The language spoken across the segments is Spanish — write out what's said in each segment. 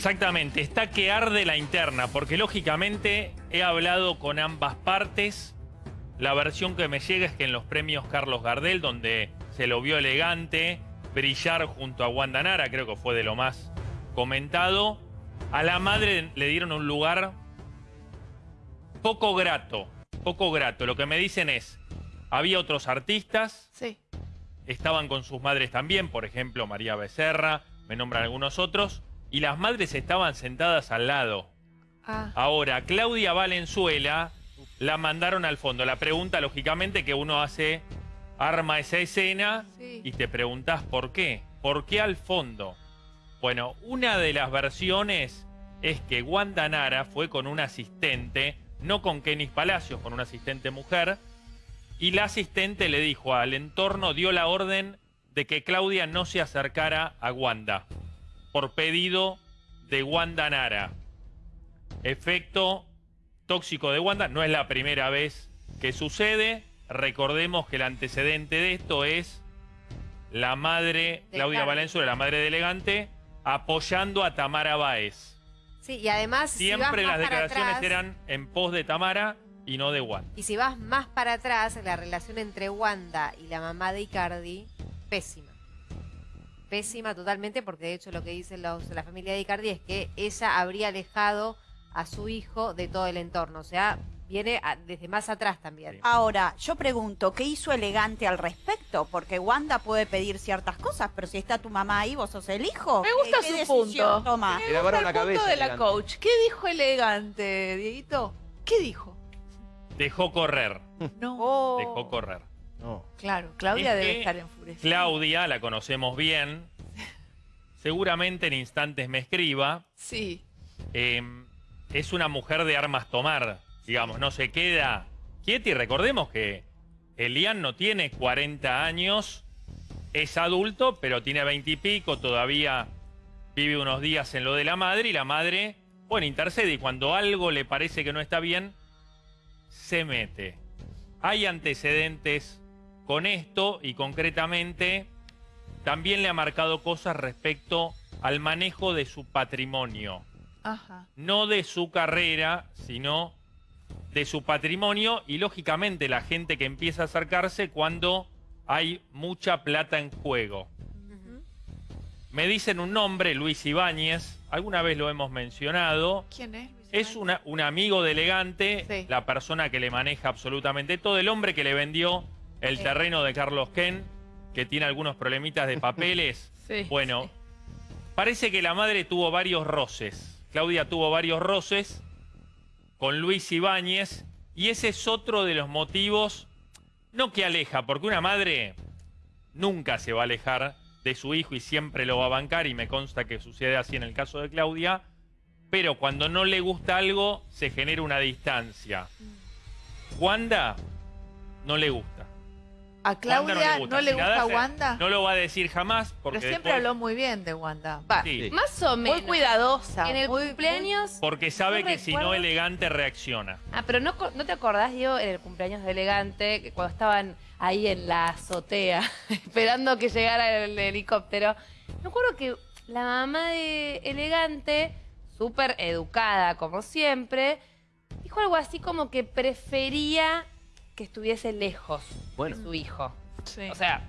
Exactamente, está que arde la interna, porque lógicamente he hablado con ambas partes. La versión que me llega es que en los premios Carlos Gardel, donde se lo vio elegante, brillar junto a Wanda Nara, creo que fue de lo más comentado, a la madre le dieron un lugar poco grato, poco grato. Lo que me dicen es, había otros artistas, Sí. estaban con sus madres también, por ejemplo María Becerra, me nombran algunos otros, y las madres estaban sentadas al lado. Ah. Ahora, Claudia Valenzuela la mandaron al fondo. La pregunta, lógicamente, que uno hace, arma esa escena Sí. y te preguntás por qué. ¿Por qué al fondo? Bueno, una de las versiones es que Wanda Nara fue con un asistente, no con Kenis Palacios, con un asistente mujer, y la asistente le dijo al entorno, dio la orden de que Claudia no se acercara a Wanda, por pedido de Wanda Nara. Efecto tóxico de Wanda, no es la primera vez que sucede. Recordemos que el antecedente de esto es la madre, De Claudia. Valenzuela, la madre de elegante, apoyando a Tamara Báez. Sí, y además, Siempre las declaraciones atrás, eran en pos de Tamara y no de Wanda. y si vas más para atrás, la relación entre Wanda y la mamá de Icardi, pésima. Pésima totalmente, porque de hecho lo que dice los- la familia de Icardi es que ella habría alejado a su hijo de todo el entorno. O sea, viene a- desde más atrás también. Ahora, yo pregunto, ¿qué hizo elegante al respecto? Porque Wanda puede pedir ciertas cosas, pero si está tu mamá ahí, vos sos el hijo. Me gusta ¿Qué su punto. toma? Me gusta el punto cabeza, de la elegante. coach. ¿Qué dijo elegante, Dieguito? ¿Qué dijo? Dejó correr, No. Oh. dejó correr. No. Claro, Claudia Es debe estar enfurecida. Claudia, la conocemos bien, seguramente en instantes me escriba, Sí. eh, es una mujer de armas tomar, digamos, no se queda quieta y recordemos que Elian no tiene 40 años, es adulto, pero tiene 20 y pico, todavía vive unos días en lo de la madre y la madre, bueno, intercede y cuando algo le parece que no está bien, se mete. Hay antecedentes con esto y concretamente también le ha marcado cosas respecto al manejo de su patrimonio Ajá. no de su carrera, sino de su patrimonio y lógicamente la gente que empieza a acercarse cuando hay mucha plata en juego. Me dicen un nombre, Luis Ibáñez, alguna vez lo hemos mencionado. ¿Quién es? Luis Es una- un amigo de elegante, Sí. la persona que le maneja absolutamente todo, el hombre que le vendió el Sí. terreno de Carlos Ken, que tiene algunos problemitas de papeles. Sí. Bueno, parece que la madre tuvo varios roces. Claudia tuvo varios roces con Luis Ibáñez y ese es otro de los motivos, no que aleja, porque una madre nunca se va a alejar de su hijo y siempre lo va a bancar y me consta que sucede así en el caso de Claudia, pero cuando no le gusta algo se genera una distancia. Wanda no le gusta. ¿A Claudia no le gusta, Wanda? No lo va a decir jamás porque Pero siempre después- habló muy bien de Wanda. Va, Sí. Más o menos. muy cuidadosa. En el muy- cumpleaños. Porque sabe No que si no elegante reacciona. Ah, pero no, co- ¿no te acordás, Diego, en el cumpleaños de Elegante, que cuando estaban ahí en la azotea, esperando que llegara el helicóptero? Me acuerdo que la mamá de Elegante, súper educada como siempre, dijo algo así como que prefería que estuviese lejos Bueno. de su hijo. Sí. O sea,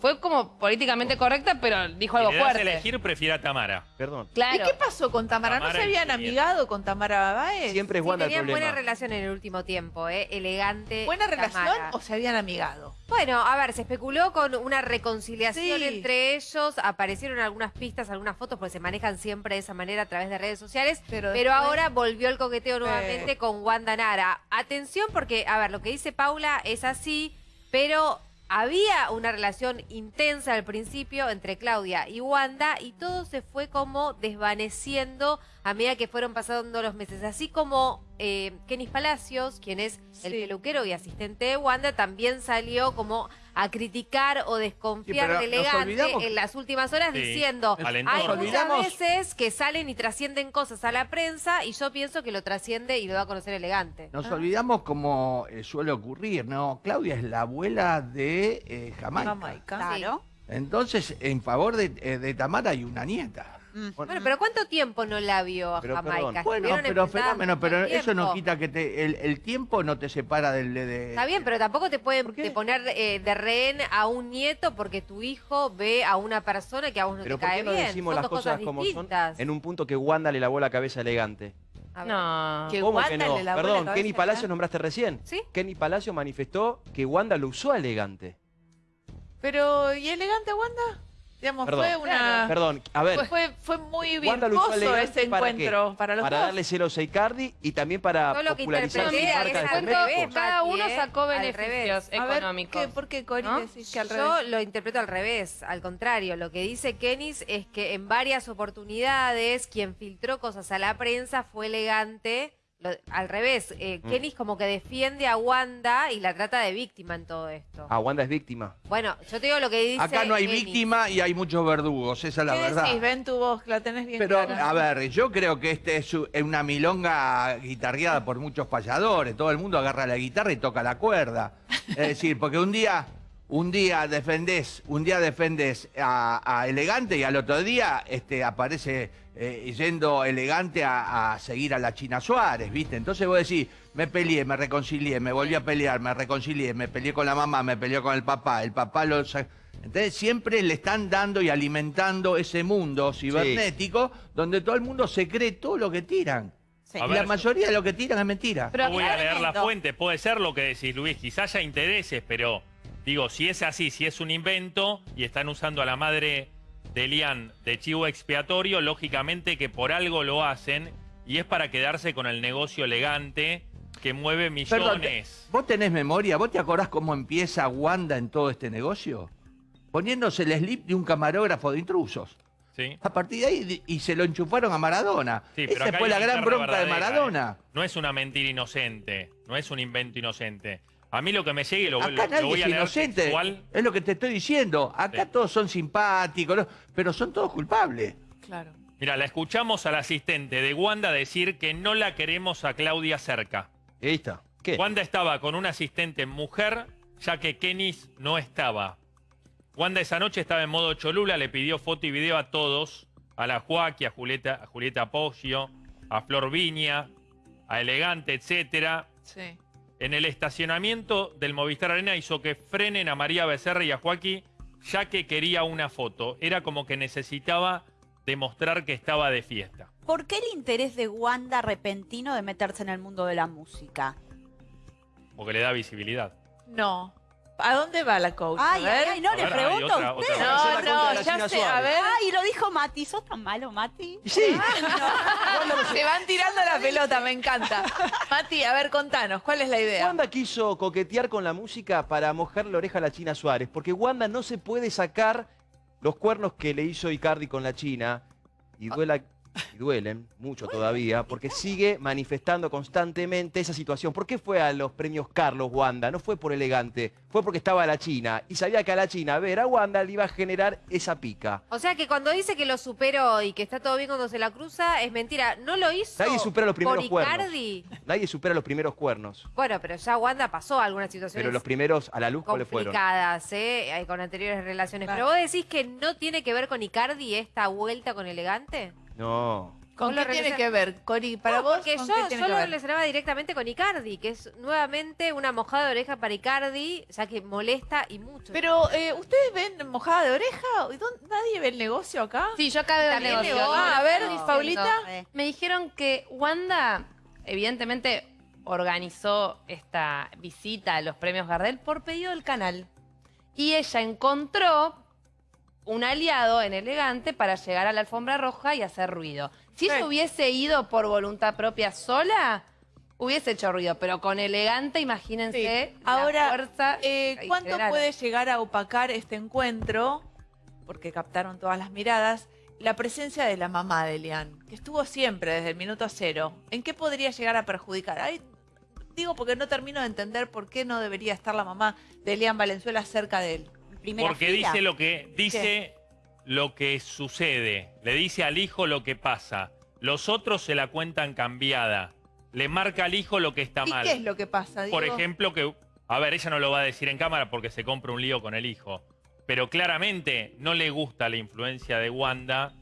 fue como políticamente correcta, pero dijo Si algo le das fuerte. elegir, prefiere a Tamara. Perdón. Claro. ¿Y qué pasó con Tamara? ¿No se habían amigado con Tamara Báez? Siempre es Sí, Wanda el tenían buena relación en el último tiempo, ¿eh? Elegante. ¿Buena relación o se habían amigado? Bueno, a ver, se especuló con una reconciliación Sí. entre ellos, aparecieron algunas pistas, algunas fotos, porque se manejan siempre de esa manera a través de redes sociales, Pero pero, después- ahora volvió el coqueteo nuevamente con Wanda Nara. Atención porque, a ver, lo que dice Paula es así, pero había una relación intensa al principio entre Claudia y Wanda y todo se fue como desvaneciendo a medida que fueron pasando los meses. Así como eh, Kenis Palacios, quien es el peluquero y asistente de Wanda, también salió como a criticar o desconfiar Sí, de Elegante en las últimas horas Sí, diciendo hay muchas veces que salen y trascienden cosas a la prensa y yo pienso que lo trasciende y lo va a conocer Elegante. Nos Ah. olvidamos como eh, suele ocurrir, ¿no? Claudia es la abuela de eh, Jamaica. Jamaica. Claro. Entonces, en favor de, eh, de Tamara hay una nieta. Mm. Bueno, pero ¿cuánto tiempo no la vio a Pero, Jamaica? Bueno, pero fenómeno, pero eso no quita que te, el, el tiempo no te separa del de... Está bien, pero tampoco te pueden poner eh, de rehén a un nieto porque tu hijo ve a una persona que a vos no Pero te ¿por cae qué no bien. decimos Son las cosas como son en un punto que Wanda le lavó la cabeza elegante? A ver. No. Que ¿Cómo Wanda que no? le lavó la Perdón, Kenny Palacios nombraste recién. ¿Sí? Kenny Palacios manifestó que Wanda lo usó a elegante. Pero, ¿y elegante Wanda? Digamos, Perdón. fue una... Perdón, a ver, Fue, fue, muy virtuoso ese para qué? encuentro para los para dos. darle celos a Icardi y también para lo que popularizar sus marcas al revés, Cada uno sacó beneficios. A ver, económicos. ¿qué, ¿por qué, Cori, ¿no? decís que al Yo lo interpreto al revés, al contrario. Lo que dice Kenis es que en varias oportunidades quien filtró cosas a la prensa fue elegante. Lo- al revés, eh, Mm. Kenis como que defiende a Wanda y la trata de víctima en todo esto. Ah, Wanda es víctima. Bueno, yo te digo lo que dice. Acá no hay víctima y hay muchos verdugos, esa es la ¿Qué verdad. decís? Ven tu voz, la tenés bien Pero, clara. a ver, yo creo que este es una milonga guitarreada por muchos payadores. Todo el mundo agarra la guitarra y toca la cuerda. Es decir, porque un día, un día defendés, un día defendés a, a Elegante y al otro día este, aparece eh, yendo Elegante a, a seguir a la China Suárez, ¿viste? Entonces vos decís, me peleé, me reconcilié, me volví a pelear, me reconcilié, me peleé con la mamá, me peleé con el papá, el papá lo... sa- Entonces siempre le están dando y alimentando ese mundo cibernético donde todo el mundo se cree todo lo que tiran. Sí. Ver, la mayoría de lo que tiran es mentira. Pero no voy a leer la fuente, puede ser lo que decís, Luis. Quizás haya intereses, pero digo, si es así, si es un invento y están usando a la madre de Elian de chivo expiatorio, lógicamente que por algo lo hacen y es para quedarse con el negocio elegante que mueve Perdón, te- millones. ¿vos tenés memoria? ¿Vos te acordás cómo empieza Wanda en todo este negocio? Poniéndose el slip de un camarógrafo de intrusos. ¿sí? A partir de ahí, y se lo enchufaron a Maradona. Sí, pero Esa fue la gran bronca de verdadera, Maradona. ¿eh? No es una mentira inocente, no es un invento inocente. A mí lo que me llegue y lo, Acá lo- lo nadie voy es a leer inocente. textual. Es lo que te estoy diciendo. Acá Sí. todos son simpáticos, ¿no? pero son todos culpables. Claro. Mira, la escuchamos al asistente de Wanda decir que no la queremos a Claudia cerca. Ahí está. ¿Qué? Wanda estaba con una asistente mujer, ya que Kenis no estaba. Wanda esa noche estaba en modo Cholula, le pidió foto y video a todos, a la Joaquí, a Julieta, a Julieta Poggio, a Flor Viña, a Elegante, etcétera. Sí. En el estacionamiento del Movistar Arena hizo que frenen a María Becerra y a Joaquín, ya que quería una foto. Era como que necesitaba demostrar que estaba de fiesta. ¿Por qué el interés de Wanda repentino de meterse en el mundo de la música? Porque le da visibilidad. No. ¿A dónde va la coach? Ay, a ay, ver. ay, no, le pregunto otra- a usted. otra- No, no, ya sé. A ver. Ay, lo dijo Mati. ¿Sos tan malo, Mati? Sí. Se van tirando la pelota, me encanta. Mati, a ver, contanos, ¿cuál es la idea? Wanda quiso coquetear con la música para mojar la oreja a la China Suárez, porque Wanda no se puede sacar los cuernos que le hizo Icardi con la China y, duela- y duelen mucho todavía, porque sigue manifestando constantemente esa situación. ¿Por qué fue a los premios Carlos Wanda? No fue por elegante, fue porque estaba la China y sabía que a la China ver a Wanda le iba a generar esa pica. O sea que cuando dice que lo superó y que está todo bien cuando se la cruza, es mentira. No lo hizo Nadie supera los primeros por cuernos. Icardi. Nadie supera los primeros cuernos, Bueno, pero ya Wanda pasó algunas situaciones pero los primeros a la luz, ¿cuáles fueron? complicadas, ¿eh? Con anteriores relaciones. Claro. Pero vos decís que no tiene que ver con Icardi esta vuelta con Elegante. No. ¿Con qué tiene que ver, Cori? Para No, vos, porque ¿con yo, lo ver? relacionaba directamente con Icardi, que es nuevamente una mojada de oreja para Icardi, ya que molesta y mucho. Pero, eh, ¿ustedes ven mojada de oreja? ¿Y dónde- ¿Nadie ve el negocio acá? Sí, yo acá veo el negocio. Ah, a ver, No. Paulita. Eh, Me dijeron que Wanda, evidentemente, organizó esta visita a los premios Gardel por pedido del canal. Y ella encontró un aliado en Elegante para llegar a la alfombra roja y hacer ruido. Si ella Sí. hubiese ido por voluntad propia sola, hubiese hecho ruido. Pero con Elegante, imagínense Sí. la Ahora, fuerza. Eh, que ¿Cuánto puede llegar a opacar este encuentro? Porque captaron todas las miradas. La presencia de la mamá de Elian, que estuvo siempre desde el minuto cero. ¿En qué podría llegar a perjudicar? Ay, digo porque no termino de entender por qué no debería estar la mamá de Elian Valenzuela cerca de él. En primera Porque fila. dice lo que dice lo que sucede, le dice al hijo lo que pasa. Los otros se la cuentan cambiada. Le marca al hijo lo que está ¿Y mal. qué es lo que pasa? Por ejemplo, que a ver, ella no lo va a decir en cámara porque se compra un lío con el hijo, pero claramente no le gusta la influencia de Wanda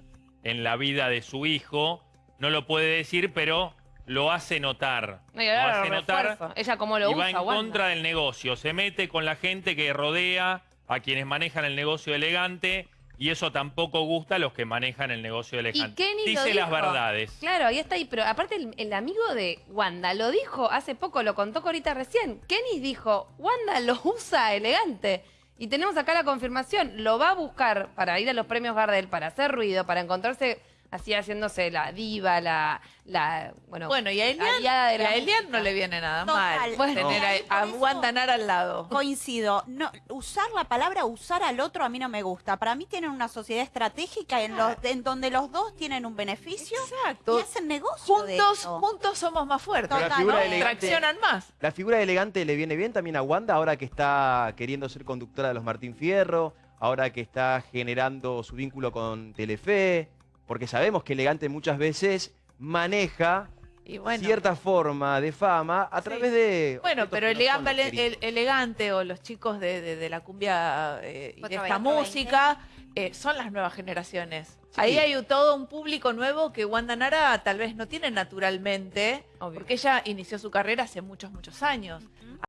en la vida de su hijo. No lo puede decir, pero lo hace notar. No, lo hace lo refuerzo. Ella como lo y va usa, en Wanda. contra del negocio. Se mete con la gente que rodea a quienes manejan el negocio elegante y eso tampoco gusta a los que manejan el negocio elegante. Kenny lo Dice las verdades. Claro, ahí está ahí, pero aparte el, el amigo de Wanda lo dijo hace poco, lo contó ahorita recién. Kenny dijo, Wanda lo usa elegante. Y tenemos acá la confirmación, lo va a buscar para ir a los premios Gardel, para hacer ruido, para encontrarse así haciéndose la diva, la, la bueno, Bueno, y a de Elian, la a Elian música. no le viene nada Total. mal Bueno. tener No. a, a al lado. Coincido. No, usar la palabra usar al otro a mí no me gusta. Para mí tienen una sociedad estratégica en, los, en donde los dos tienen un beneficio Exacto. y hacen negocio de Juntos, juntos somos más fuertes. Pero la Total, figura ¿no? elegante, Traccionan más. la figura elegante le viene bien también a Wanda ahora que está queriendo ser conductora de los Martín Fierro, ahora que está generando su vínculo con Telefe, porque sabemos que elegante muchas veces maneja Y bueno, cierta forma de fama a Sí. través de... Bueno, pero no elegante, el- elegante o los chicos de, de- de la cumbia eh, y de esta 420. música eh, son las nuevas generaciones. Sí. Ahí hay todo un público nuevo que Wanda Nara tal vez no tiene naturalmente, Obvio. porque ella inició su carrera hace muchos, muchos años.